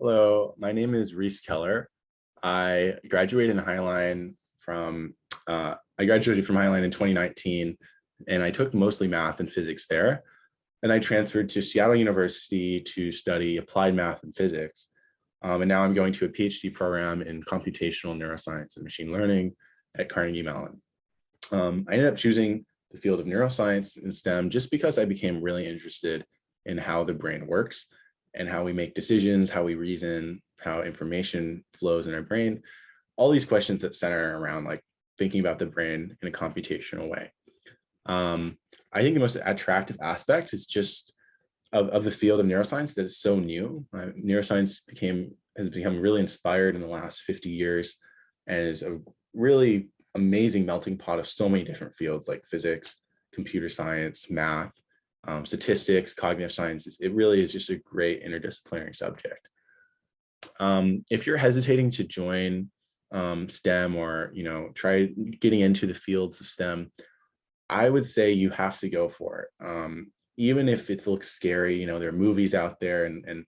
Hello, my name is Reese Keller. I graduated in Highline from, uh, I graduated from Highline in 2019 and I took mostly math and physics there. And I transferred to Seattle University to study applied math and physics. Um, and now I'm going to a PhD program in computational neuroscience and machine learning at Carnegie Mellon. Um, I ended up choosing the field of neuroscience and STEM just because I became really interested in how the brain works and how we make decisions, how we reason, how information flows in our brain, all these questions that center around like thinking about the brain in a computational way. Um, I think the most attractive aspect is just of, of the field of neuroscience that is so new. Uh, neuroscience became has become really inspired in the last 50 years and is a really amazing melting pot of so many different fields like physics, computer science, math, um, statistics, cognitive sciences. It really is just a great interdisciplinary subject. Um, if you're hesitating to join um, STEM or, you know, try getting into the fields of STEM, I would say you have to go for it. Um, even if it looks scary, you know, there are movies out there and, and,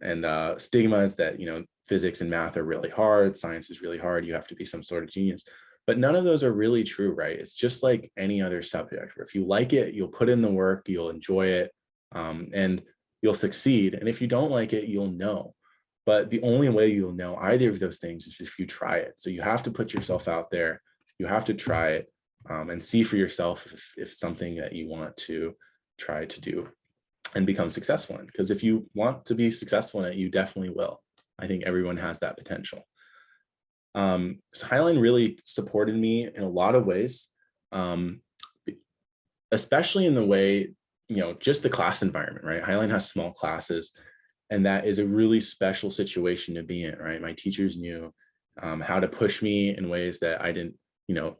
and uh, stigmas that, you know, physics and math are really hard, science is really hard, you have to be some sort of genius. But none of those are really true, right? It's just like any other subject. If you like it, you'll put in the work, you'll enjoy it, um, and you'll succeed. And if you don't like it, you'll know. But the only way you'll know either of those things is if you try it. So you have to put yourself out there. You have to try it um, and see for yourself if, if something that you want to try to do and become successful in. Because if you want to be successful in it, you definitely will. I think everyone has that potential. Um, Highline really supported me in a lot of ways, um, especially in the way, you know, just the class environment, right? Highline has small classes, and that is a really special situation to be in, right? My teachers knew um, how to push me in ways that I didn't, you know,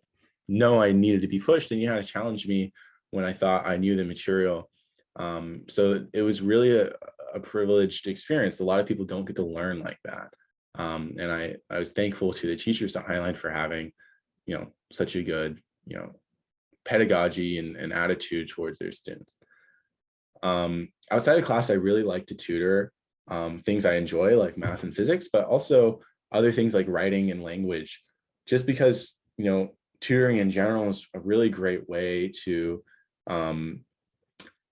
know I needed to be pushed, and you had to challenge me when I thought I knew the material. Um, so it was really a, a privileged experience. A lot of people don't get to learn like that. Um, and I, I was thankful to the teachers at Highline for having, you know, such a good, you know, pedagogy and, and attitude towards their students. Um, outside of class, I really like to tutor um, things I enjoy like math and physics, but also other things like writing and language, just because, you know, tutoring in general is a really great way to um,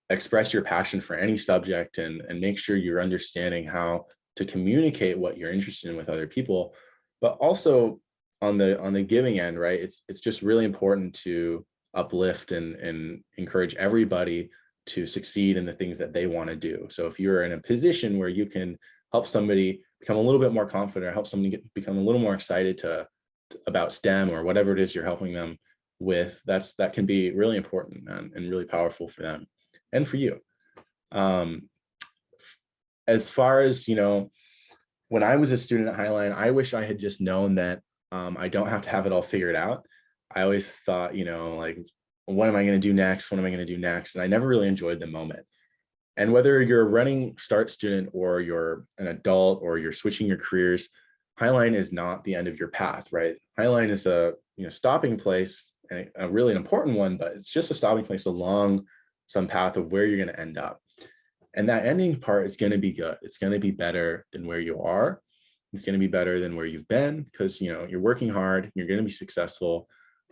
express your passion for any subject and, and make sure you're understanding how to communicate what you're interested in with other people, but also on the on the giving end, right? It's it's just really important to uplift and and encourage everybody to succeed in the things that they want to do. So if you're in a position where you can help somebody become a little bit more confident, or help somebody get, become a little more excited to about STEM or whatever it is you're helping them with, that's that can be really important and, and really powerful for them and for you. Um, as far as, you know, when I was a student at Highline, I wish I had just known that um, I don't have to have it all figured out. I always thought, you know, like, what am I going to do next? What am I going to do next? And I never really enjoyed the moment. And whether you're a running start student or you're an adult or you're switching your careers, Highline is not the end of your path, right? Highline is a you know stopping place and a really an important one, but it's just a stopping place along some path of where you're going to end up. And that ending part is going to be good. It's going to be better than where you are. It's going to be better than where you've been because, you know, you're working hard, you're going to be successful.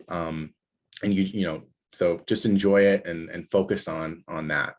Um, and you, you know, so just enjoy it and, and focus on, on that.